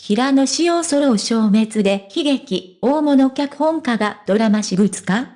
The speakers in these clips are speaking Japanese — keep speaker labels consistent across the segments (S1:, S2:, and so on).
S1: 平野紫耀ソロ消滅で悲劇、大物脚本家がドラマ私物化？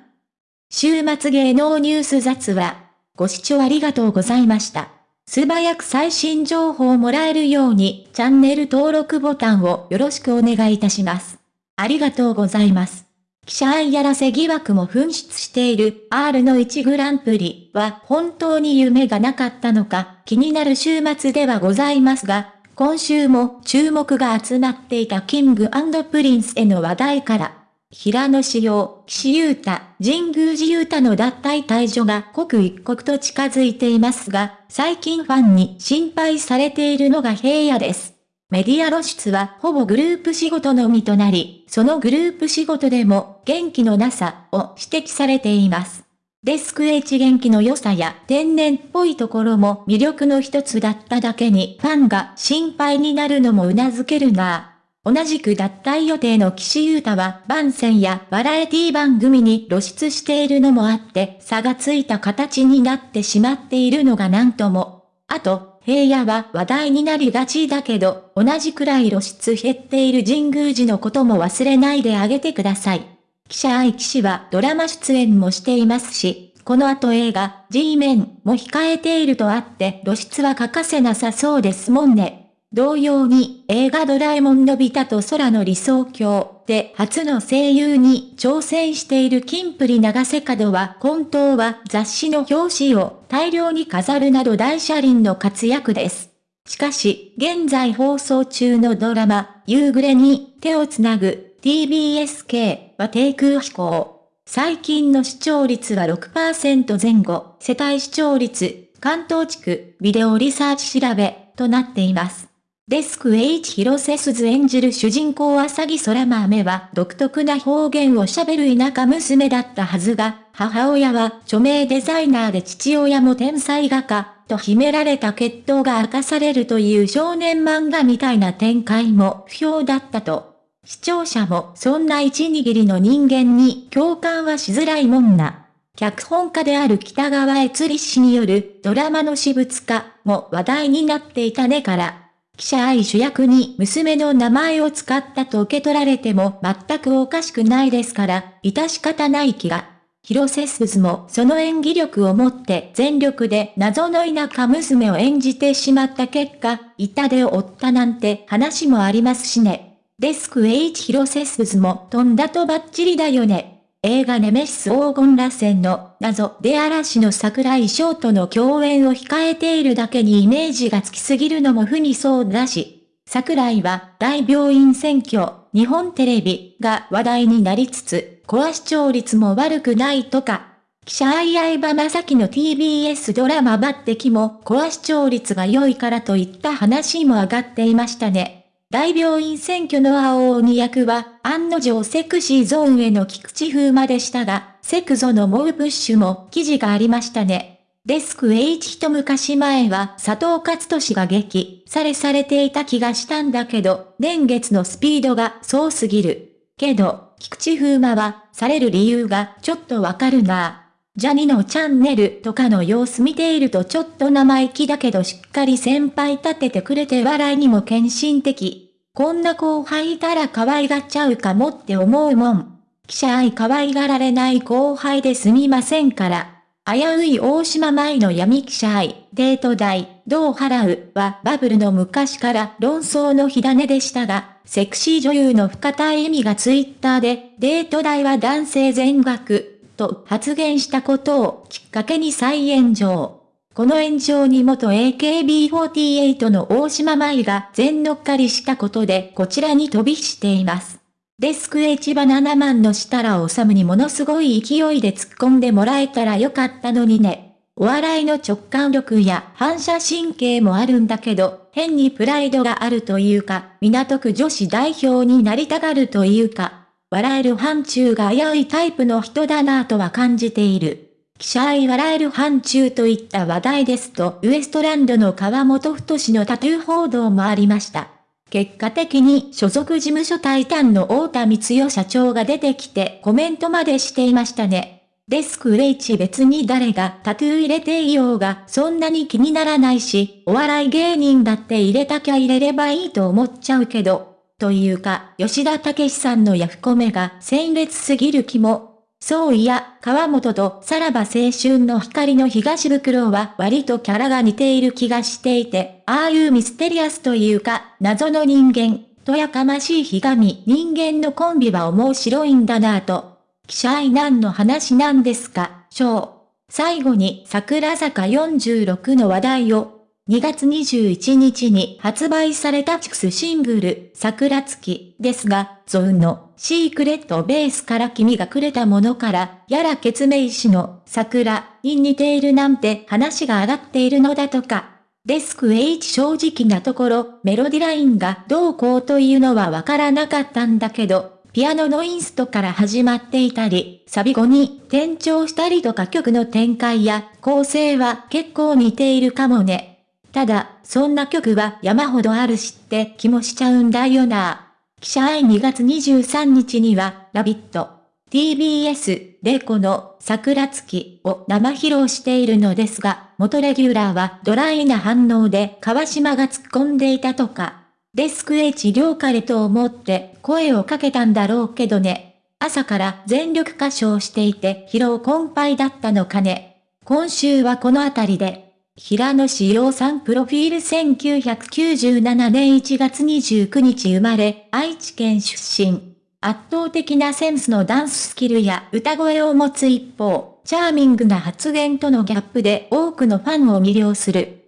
S1: 週末芸能ニュース雑話。ご視聴ありがとうございました。素早く最新情報をもらえるように、チャンネル登録ボタンをよろしくお願いいたします。ありがとうございます。記者愛やらせ疑惑も噴出している R の1グランプリは本当に夢がなかったのか気になる週末ではございますが、今週も注目が集まっていたキングプリンスへの話題から、平野志陽、岸優太、神宮寺優太の脱退退場が刻一刻と近づいていますが、最近ファンに心配されているのが平野です。メディア露出はほぼグループ仕事のみとなり、そのグループ仕事でも元気のなさを指摘されています。デスク H 元気の良さや天然っぽいところも魅力の一つだっただけにファンが心配になるのも頷けるな同じく脱退予定の岸優太は番宣やバラエティ番組に露出しているのもあって差がついた形になってしまっているのがなんとも。あと、平野は話題になりがちだけど、同じくらい露出減っている神宮寺のことも忘れないであげてください。記者愛騎士はドラマ出演もしていますし、この後映画 G メンも控えているとあって露出は欠かせなさそうですもんね。同様に映画ドラえもんのび太と空の理想郷で初の声優に挑戦しているキンプリ長瀬角は本当は雑誌の表紙を大量に飾るなど大車輪の活躍です。しかし、現在放送中のドラマ、夕暮れに手をつなぐ TBSK は低空飛行。最近の視聴率は6%前後、世帯視聴率、関東地区、ビデオリサーチ調べ、となっています。デスク H 広瀬すず演じる主人公浅木空豆は独特な方言を喋る田舎娘だったはずが、母親は著名デザイナーで父親も天才画家、と秘められた血統が明かされるという少年漫画みたいな展開も不評だったと。視聴者もそんな一握りの人間に共感はしづらいもんな。脚本家である北川悦里氏によるドラマの私物化も話題になっていたねから。記者愛主役に娘の名前を使ったと受け取られても全くおかしくないですから、致し方ない気が。広瀬すずもその演技力をもって全力で謎の田舎娘を演じてしまった結果、痛手を負ったなんて話もありますしね。デスク H 広瀬すずも飛んだとバッチリだよね。映画ネメシス黄金螺旋の謎で嵐の桜井翔との共演を控えているだけにイメージがつきすぎるのも不にそうだし、桜井は大病院選挙、日本テレビが話題になりつつ、コア視聴率も悪くないとか、記者愛相葉正樹の TBS ドラマ抜擢もコア視聴率が良いからといった話も上がっていましたね。大病院選挙の青鬼役は、案の定セクシーゾーンへの菊池風磨でしたが、セクゾのモープッシュも記事がありましたね。デスク H 一昔前は佐藤勝利が激されされていた気がしたんだけど、年月のスピードがそうすぎる。けど、菊池風磨は、される理由がちょっとわかるなジャニのチャンネルとかの様子見ているとちょっと生意気だけどしっかり先輩立ててくれて笑いにも献身的。こんな後輩いたら可愛がっちゃうかもって思うもん。記者愛可愛がられない後輩ですみませんから。危うい大島前の闇記者愛、デート代、どう払うは。バブルの昔から。論争の火種でしたが、セクシー女優の深田恵美がツイッターで、デート代は男性全額、と発言したことをきっかけに再炎上。この炎上に元 AKB48 の大島舞が全乗っかりしたことでこちらに飛びしています。デスク H バナナマンの設楽治にものすごい勢いで突っ込んでもらえたらよかったのにね。お笑いの直感力や反射神経もあるんだけど、変にプライドがあるというか、港区女子代表になりたがるというか、笑える範疇が危ういタイプの人だなぁとは感じている。記者愛笑える範疇といった話題ですと、ウエストランドの川本太のタトゥー報道もありました。結果的に所属事務所タイタンの太田光代社長が出てきてコメントまでしていましたね。デスクレイチ別に誰がタトゥー入れていようがそんなに気にならないし、お笑い芸人だって入れたきゃ入れればいいと思っちゃうけど、というか、吉田武さんのヤフコメが鮮烈すぎる気も。そういや、川本とさらば青春の光の東袋は割とキャラが似ている気がしていて、ああいうミステリアスというか、謎の人間、とやかましいひがみ人間のコンビは面白いんだなぁと。記者愛何の話なんですか、章。最後に桜坂46の話題を、2月21日に発売されたチクスシングル、桜月ですが、ゾウンのシークレットベースから君がくれたものから、やら決命師の桜に似ているなんて話が上がっているのだとか。デスク H 正直なところ、メロディラインがどうこうというのはわからなかったんだけど、ピアノのインストから始まっていたり、サビ後に転調したりとか曲の展開や構成は結構似ているかもね。ただ、そんな曲は山ほどあるしって気もしちゃうんだよな。記者愛2月23日には、ラビット、TBS でこの桜月を生披露しているのですが、元レギュラーはドライな反応で川島が突っ込んでいたとか。デスク H 良かれと思って声をかけたんだろうけどね。朝から全力歌唱していて疲労困憊だったのかね。今週はこの辺りで平野志陽さんプロフィール1997年1月29日生まれ、愛知県出身。圧倒的なセンスのダンススキルや歌声を持つ一方、チャーミングな発言とのギャップで多くのファンを魅了する。